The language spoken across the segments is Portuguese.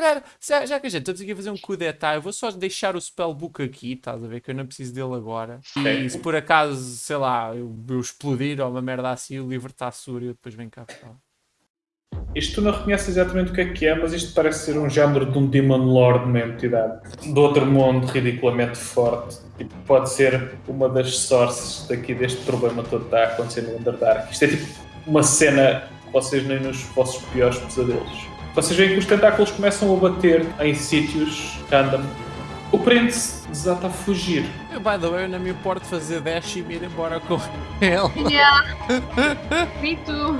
calhar, já, que a gente estamos aqui a fazer um coup d'etat, eu vou só deixar o spellbook aqui, estás a ver? Que eu não preciso dele agora. E se por acaso, sei lá, eu, eu explodir ou uma merda assim, o livro está seguro e eu depois venho cá buscar. Isto tu não reconheces exatamente o que é que é, mas isto parece ser um género de um Demon Lord de uma entidade do outro mundo ridiculamente forte. Tipo, pode ser uma das sources daqui deste problema todo que está a acontecer no Underdark. Isto é tipo uma cena que vocês nem nos vossos piores pesadelos. Vocês veem que os tentáculos começam a bater em sítios random. O prende-se desata a fugir. Eu, by the way, eu não me importo fazer dash e me ir embora com ele. Yeah. Me too.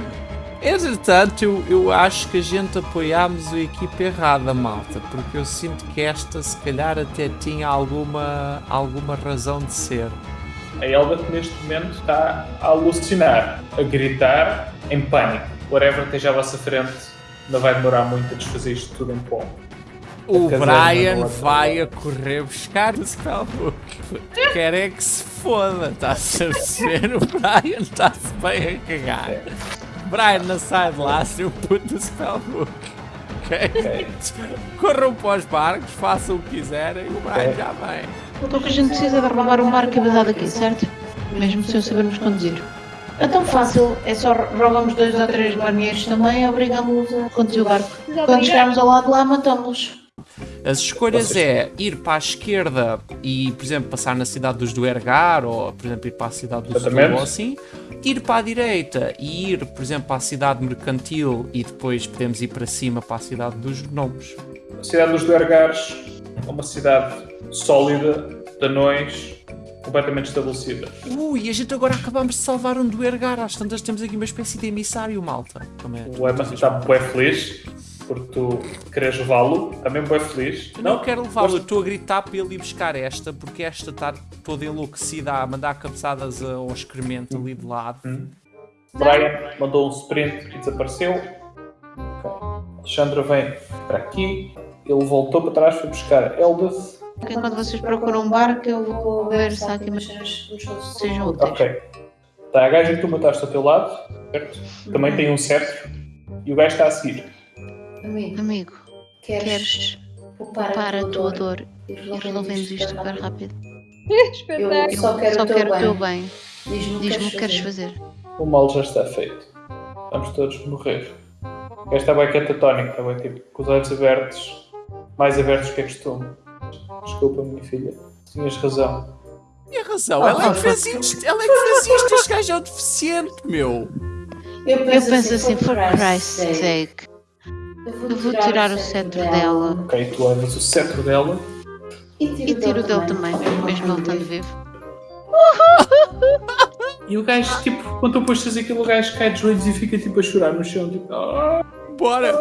Entretanto, eu, eu acho que a gente apoiámos a equipa errada, malta, porque eu sinto que esta, se calhar, até tinha alguma, alguma razão de ser. A Elbert neste momento está a alucinar, a gritar em pânico. Whatever esteja à vossa frente, não vai demorar muito a desfazer isto tudo em pó. O Brian vai a correr buscar o spellbook. Quer é que se foda, está-se a perceber? O Brian está-se bem a cagar. Brian, não sai de lá sem o puto do spellbook. Ok? Corram para os barcos, façam o que quiserem e o Brian já vem. Então o que a gente precisa é de roubar um barco cabedado aqui, certo? Mesmo sem sabermos conduzir. É tão fácil, é só roubamos dois ou três marinheiros também e obrigamos-los a conduzir o barco. Quando chegarmos ao lado de lá, matamos-los. As escolhas Vocês- é ir para a esquerda e, por exemplo, passar na cidade dos Duergar, ou, por exemplo, ir para a cidade do Sul, ou assim. Ir para a direita e ir, por exemplo, para a cidade mercantil e depois podemos ir para cima para a cidade dos gnomos. A cidade dos Duergares é uma cidade sólida, de anões, completamente estabelecida. Ui, a gente agora acabamos de salvar um Duergar, às tantas temos aqui uma espécie de emissário, malta. Também. O Emma está bué feliz porque tu queres levá-lo, também bué feliz. Eu não, quero levá-lo, estou a gritar para ele ir buscar esta, porque esta está toda enlouquecida a mandar cabeçadas ao excremento ali de lado. Brian mandou um sprint e desapareceu. Alexandra vem para aqui. Ele voltou para trás para buscar Elbeth. Ok, Enquanto vocês procuram um barco, eu vou ver se há aqui umas coisas que sejam úteis. Ok. Está a gaja que tu mataste ao teu lado, certo? Também tem um cetro. E o gajo está a seguir. Amigo, Amigo, queres queres poupar a tua dor dor e resolvemos isto isto super rápido? Eu Espetáculo. só quero Só o teu quero o teu bem. Diz-me o Diz-me o que que queres fazer. O mal já está feito. Vamos todos morrer. O gajo está bem catatónico, está bem tipo, com os olhos abertos. Mais abertos que é costume. Desculpa, minha filha. Tinhas razão. Tinha razão, ela é que fez isto, ela é que fez isto, este gajo é um deficiente, meu. Eu Eu penso assim, for Christ's sake, eu vou tirar o cetro dela Ok, tu levas o cetro dela. e tiro o dele também, mesmo ele estando vivo. E o gajo, tipo, quando tu puxas aquilo, o gajo cai de joelhos e fica tipo a chorar no chão. Tipo, "Ah". Bora,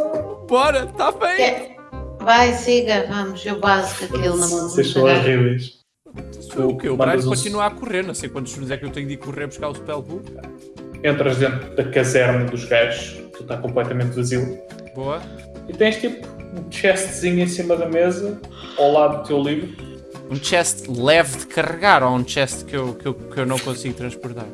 bora, está bem. Vai, siga, vamos, eu básico aquilo na mão. Vocês são horríveis. O que? O Brian um- continua a correr, não sei quantos turnos é que eu tenho de ir correr buscar o spellbook. Entras dentro da caserna dos gajos, tu está completamente vazio. Boa. E tens tipo um chestzinho em cima da mesa, ao lado do teu livro. Um chest leve de carregar ou um chest que eu, que eu, que eu não consigo transportar?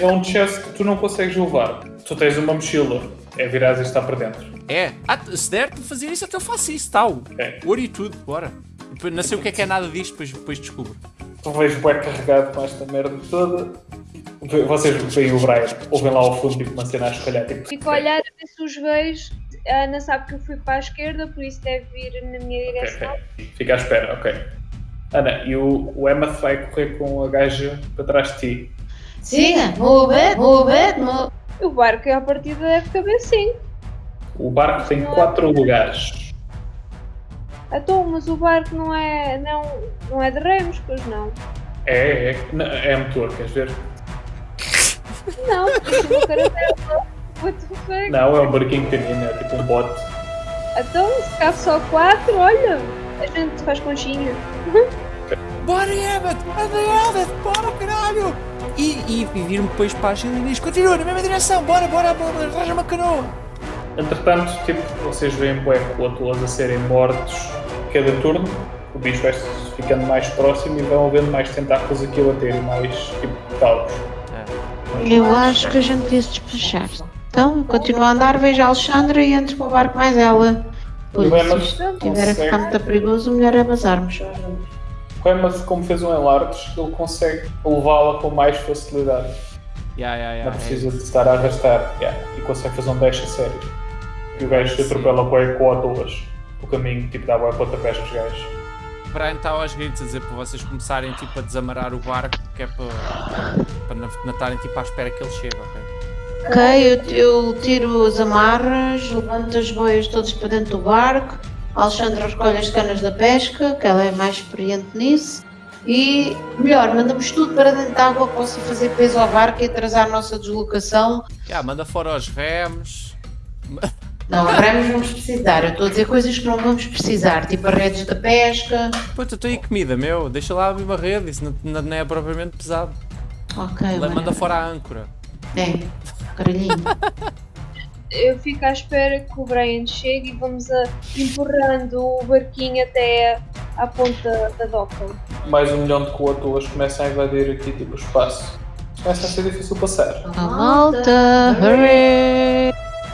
É um chest que tu não consegues levar. Tu tens uma mochila, é virar e está para dentro. É, ah, se der para fazer isso, até eu faço isso, tal. Ok. Ouro e tudo, bora. Não sei o que é que é nada disto, depois, depois descubro. Tu vejo bem carregado com esta merda toda. Vocês veem o Brian, ouvem lá ao fundo tipo uma cena a escolher. Tipo, Fico a olhar a ver se os vejo. A Ana sabe que eu fui para a esquerda, por isso deve vir na minha direção. Ok, Fica à espera, ok. Ana, e o, o Emma vai correr com a gaja para trás de ti. Siga, move it, move it, move. O barco à partida deve caber sim. O barco tem quatro lugares. Então, mas o barco não é, não, não é de remos, pois não. É, é, não, é motor, queres ver? Não, porque o caravela. What the fuck? Não, é um barquinho pequenino, é tipo um bote. Então, se cabe só quatro, olha, a gente faz conchinha. Bora, Emmet! Anda, Emmet! Bora, caralho! E, e, e vir-me depois para a Gilina e diz, continua na mesma direção, bora, bora, bora, arranja uma canoa! Entretanto, tipo, vocês veem bué cótulas a serem mortos cada turno. O bicho vai ficando mais próximo e vão havendo mais tentáculos aqui a bater e mais tipo caos. Eu acho que a gente devia se despachar. Então, continua a andar, vejo a Alexandra e entro para o barco mais ela. Emas se estiver a ficar muito perigoso, o melhor é bazarmos. o Emas, como fez um enlartes, ele consegue levá-la com mais facilidade. Yeah, yeah, yeah. Não precisa de estar a arrastar. Yeah. E consegue fazer um dash a sério. E o gajo se atropela bué com autolas. O caminho, tipo, dá bué pontapés aos gajos. Brian está aos gritos a dizer para vocês começarem tipo, a desamarrar o barco, que é para, para não estarem tipo, à espera que ele chegue, ok? Ok, eu, eu tiro as amarras, levanto as boias todas para dentro do barco. A Alexandra recolhe as canas da pesca, que ela é mais experiente nisso. E, melhor, mandamos tudo para dentro da água que possa fazer peso ao barco e atrasar a nossa deslocação. Yeah, manda fora os remos. Não, remos vamos precisar. Eu estou a dizer coisas que não vamos precisar, tipo as redes da pesca. Puta, estou aí comida, meu. Deixa lá a mesma rede, isso não, não- é propriamente pesado. Ok, mano. Manda fora a âncora. É, caralhinho. Eu fico à espera que o Brian chegue e vamos a, empurrando o barquinho até à ponta da doca. Mais um milhão de coatolas começam a invadir aqui, tipo, o espaço. Começa a ser difícil passar. A malta, hurry!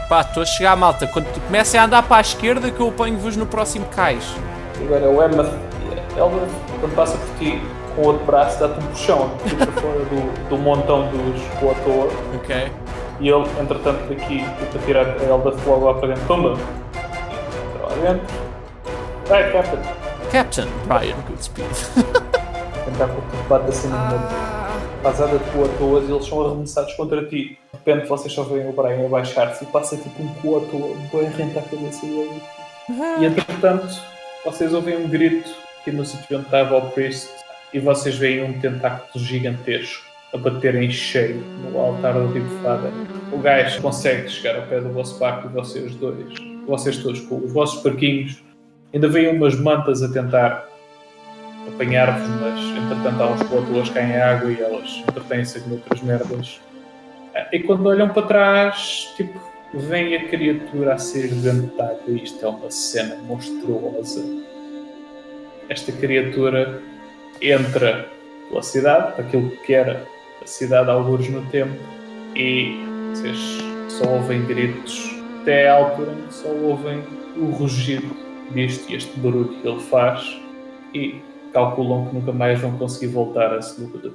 Pá, estou a chegar, malta. Quando comecem a andar para a esquerda, que eu apanho-vos no próximo cais. Agora o Emma, ela, quando passa por ti com o outro braço, dá-te um puxão para fora do, do montão dos coatolas. Ok? E ele, entretanto, daqui, tipo, a tirar a Elda logo lá para dentro. Toma! Entra lá dentro. Vai, Captain! Captain Brian Goodspeed. Tentar te bate assim numa pasada de coatoas e eles são arremessados contra ti. De repente vocês só veem o Brian abaixar-se e passa tipo um coatoa bem rente à cabeça dele. E entretanto, vocês ouvem um grito aqui no sítio onde estava o Priest e vocês veem um tentáculo gigantesco a bater em cheio no altar do Big Father. O gajo consegue chegar ao pé do vosso barco e vocês dois, vocês todos com os vossos barquinhos, ainda veem umas mantas a tentar apanhar-vos, mas entretanto há uns coatoas caem em água e elas entretêm-se com outras merdas. Ah, E quando olham para trás, tipo, vem a criatura a ser dentro de água e isto é uma cena monstruosa. Esta criatura entra pela cidade, aquilo que era a cidade alguns no tempo, e vocês só ouvem gritos até à altura só ouvem o rugido disto e este barulho que ele faz e calculam que nunca mais vão conseguir voltar a lo-